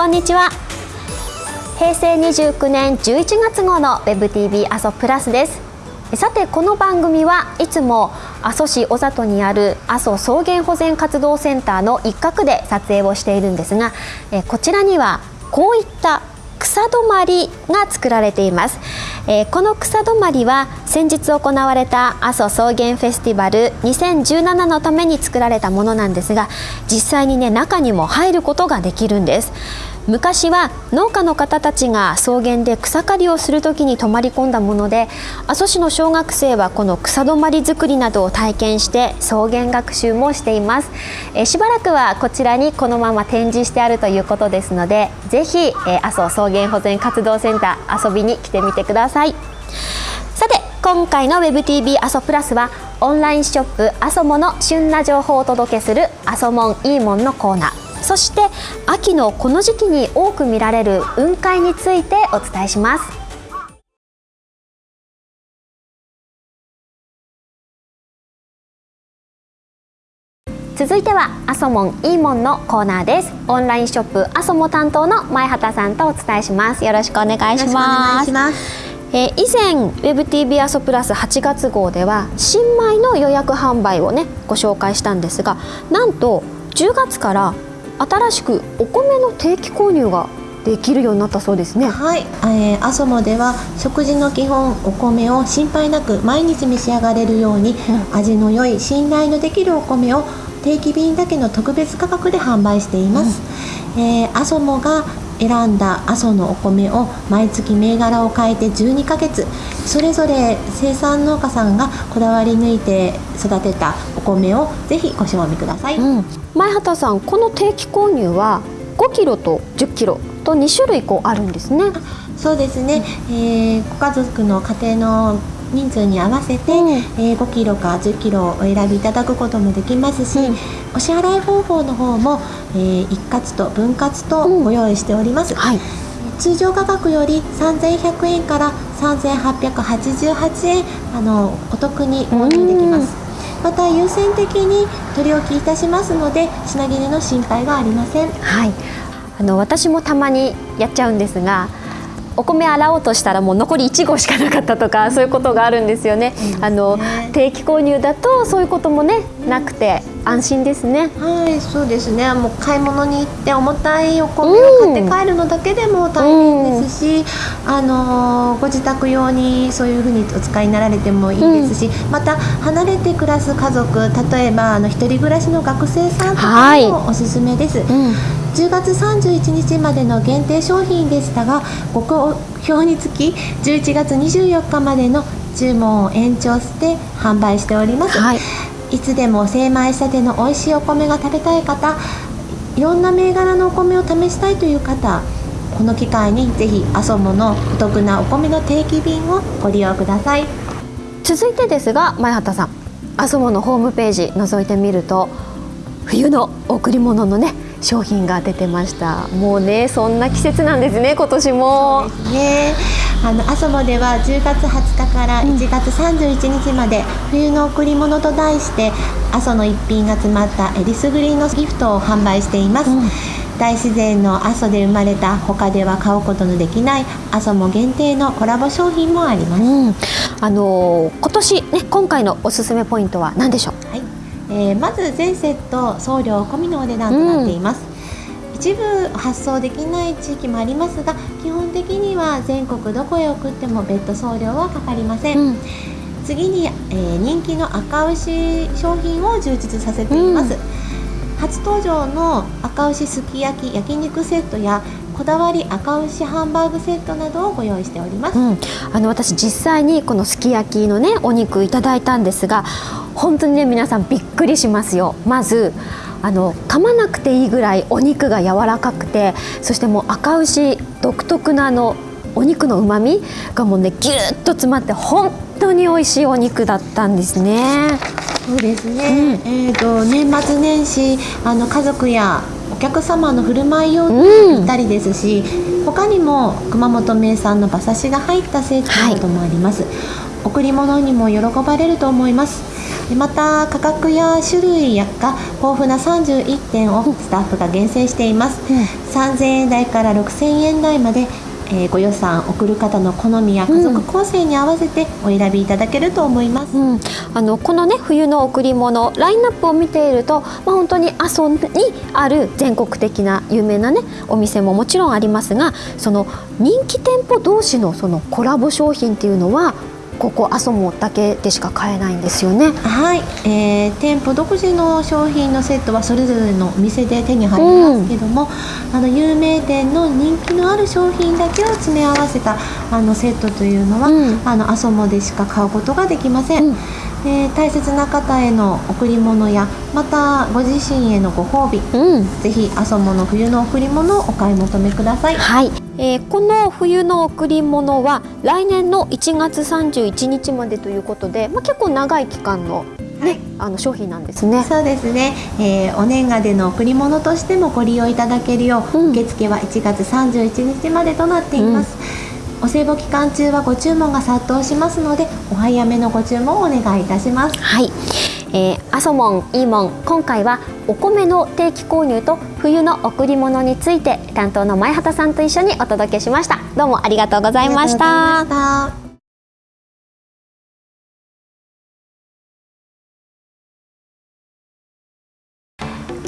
こんにちは。平成29年11月号の WebTV 阿蘇プラスです。さてこの番組はいつも阿蘇市小里にある阿蘇草原保全活動センターの一角で撮影をしているんですがこちらにはこういった草止まりが作られています、えー、この草止まりは先日行われた阿蘇草原フェスティバル2017のために作られたものなんですが実際にね中にも入ることができるんです。昔は農家の方たちが草原で草刈りをする時に泊まり込んだもので阿蘇市の小学生はこの草止まり作りなどを体験して草原学習もしています。えしばらくはこちらにこのまま展示してあるということですのでぜひえ阿蘇草原保全活動センター遊びに来てみてください。さて今回の WebTV 阿蘇プラスはオンラインショップ阿蘇モの旬な情報をお届けする阿蘇モンいいもんのコーナー。そして秋のこの時期に多く見られる雲海についてお伝えします。続いてはアソモンいいもんのコーナーです。オンラインショップアソモ担当の前畑さんとお伝えします。よろしくお願いします。えー、以前 WebTV アソプラス8月号では新米の予約販売をねご紹介したんですがなんと10月から新しくお米の定期購入ができるようになったそうですね。はい、えー、アソモでは食事の基本お米を心配なく毎日召し上がれるように、うん、味の良い信頼のできるお米を定期便だけの特別価格で販売しています、うん、えー、アソモが選んだ阿蘇のお米を毎月銘柄を変えて12ヶ月。それぞれ生産農家さんがこだわり抜いて育てたお米をぜひご賞味ください、うん、前畑さんこの定期購入は5キロと10キロと2種類こうあるんですね。そうですね、えー、ご家族の家庭の人数に合わせて、うん、えー、5キロか10キロお選びいただくこともできますし、うん、お支払い方法の方も、えー、一括と分割とご用意しております、うんはい、通常価格より3100円から3888円あのお得に購入できます、また優先的に取り置きいたしますので品切れの心配がありません。はい。あの私もたまにやっちゃうんですがお米洗おうとしたらもう残り1合しかなかったとかそういうことがあるんですよね。あの定期購入だとそういうこともねなくて安心ですね。はいそうですね。もう買い物に行って重たいお米を買って帰るのだけでも大変ですし、うん、あのご自宅用にそういうふうにお使いになられてもいいですし、うん、また離れて暮らす家族例えばあの一人暮らしの学生さんとかもおすすめです。うん10月31日までの限定商品でしたがご好評につき11月24日までの注文を延長して販売しております、はい、いつでも精米したての美味しいお米が食べたい方いろんな銘柄のお米を試したいという方この機会にぜひアソモのお得なお米の定期便をご利用ください。続いてですが前畑さん。アソモのホームページ覗いてみると冬の贈り物のね商品が出てました。もうねそんな季節なんですね今年も。ね。あのアソモでは10月20日から1月31日まで、冬の贈り物と題して阿蘇の一品が詰まったえりすぐりのギフトを販売しています、うん。大自然の阿蘇で生まれた他では買うことのできない阿蘇も限定のコラボ商品もあります、うん、あのー、今年ね今回のおすすめポイントは何でしょう、はいえー、まず全セット送料込みのお値段となっています、うん、一部発送できない地域もありますが基本的には全国どこへ送っても別途送料はかかりません、うん、次に、えー、人気の赤牛商品を充実させています、うん、初登場の赤牛すき焼き焼肉セットやこだわり赤牛ハンバーグセットなどをご用意しております、うん、あの私実際にこのすき焼きのねお肉いただいたんですが本当にね皆さんびっくりしますよ。まずあの噛まなくていいぐらいお肉が柔らかくてそしてもう赤牛独特なあのお肉のうまみがもうねぎゅっと詰まって本当に美味しいお肉だったんですね。そうですね、うん、えーと、年末年始あの家族や客様の振る舞い用にぴったりですし、他にも熊本名産の馬刺しが入ったセットなどもあります、贈り物にも喜ばれると思いますでまた価格や種類やが豊富な31点をスタッフが厳選しています、3000円台から6000円台までえーご予算送る方の好みや家族構成に合わせてお選びいただけると思います、うん、あのこのね冬の贈り物ラインナップを見ていると、まあ、本当に阿蘇にある全国的な有名なねお店ももちろんありますがその人気店舗同士のそのコラボ商品っていうのはここ阿蘇もだけでしか買えないんですよね。はい、えー店舗独自の商品のセットはそれぞれのお店で手に入りますけども、あの有名店の人気のある商品だけを詰め合わせたあのセットというのは、うん。あの阿蘇モでしか買うことができません、うん。えー大切な方への贈り物やまたご自身へのご褒美うん。ぜひ阿蘇モの冬の贈り物をお買い求めください。はい、えーこの冬の贈り物は来年の1月31日までということで、まあ、結構長い期間の,、ねあの商品なんですね。そうですね、えーお年賀での贈り物としてもご利用いただけるよう、うん。受付は1月31日までとなっています、お歳暮期間中はご注文が殺到しますのでお早めのご注文をお願いいたします。はい、えー、アソモン、イーモン今回はお米の定期購入と冬の贈り物について担当の前畑さんと一緒にお届けしました。どうもありがとうございました。ありがとうございました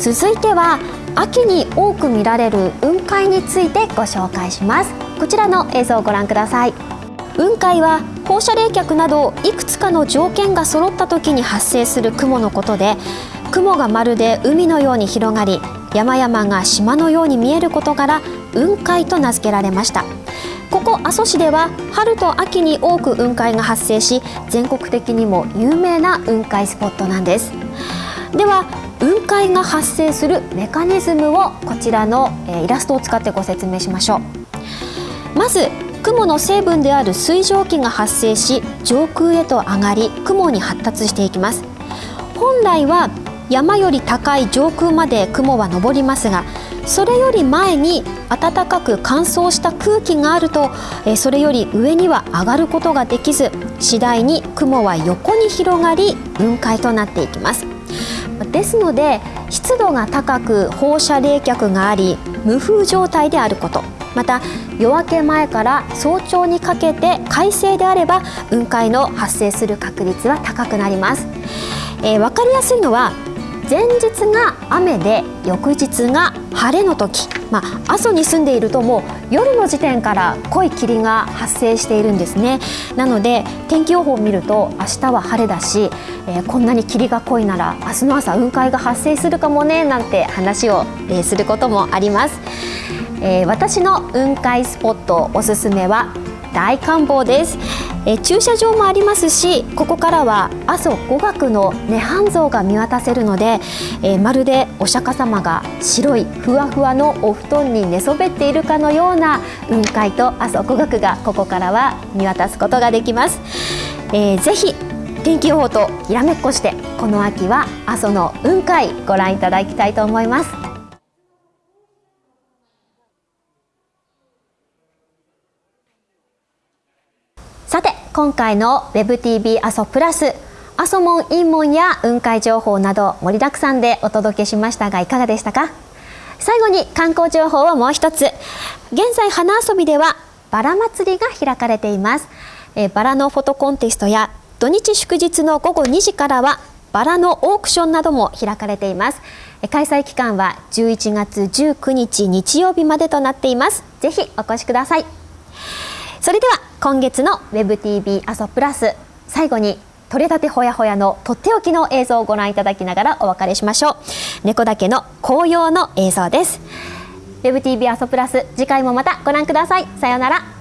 続いては秋に多く見られる雲海についてご紹介します。こちらの映像をご覧ください。雲海は放射冷却などいくつかの条件が揃った時に発生する雲のことで雲がまるで海のように広がり山々が島のように見えることから雲海と名付けられました。ここ阿蘇市では春と秋に多く雲海が発生し全国的にも有名な雲海スポットなんです。では雲海が発生するメカニズムをこちらのイラストを使ってご説明しましょう。まず雲の成分である水蒸気が発生し上空へと上がり雲に発達していきます。本来は山より高い上空まで雲は上りますがそれより前に暖かく乾燥した空気があるとそれより上には上がることができず次第に雲は横に広がり雲海となっていきます。ですので湿度が高く放射冷却があり無風状態であること。また夜明け前から早朝にかけて快晴であれば雲海の発生する確率は高くなります、えー、分かりやすいのは前日が雨で翌日が晴れの時、まあ、阿蘇に住んでいるともう夜の時点から濃い霧が発生しているんですね。なので天気予報を見ると明日は晴れだし、えーこんなに霧が濃いなら明日の朝雲海が発生するかもねなんて話を、えすることもあります、えー私の雲海スポットおすすめは大観望です、え駐車場もありますしここからは阿蘇五岳の涅槃像が見渡せるので、えまるでお釈迦様が白いふわふわのお布団に寝そべっているかのような雲海と阿蘇五岳がここからは見渡すことができます、えーぜひ天気予報とひらめっこしてこの秋は阿蘇の雲海ご覧いただきたいと思います。さて今回の WebTV 阿蘇プラス阿蘇門陰門や雲海情報など盛りだくさんでお届けしましたがいかがでしたか？最後に観光情報をもう一つ。現在花遊びではバラ祭りが開かれています。えバラのフォトコンテストや土日祝日の午後2時からはバラのオークションなども開かれています。開催期間は11月19日日曜日までとなっています。ぜひお越しください。それでは今月の WebTV 阿蘇プラス最後に取れたてほやほやのとっておきの映像をご覧いただきながらお別れしましょう。猫だけの紅葉の映像です。WebTV 阿蘇プラス次回もまたご覧ください。さようなら。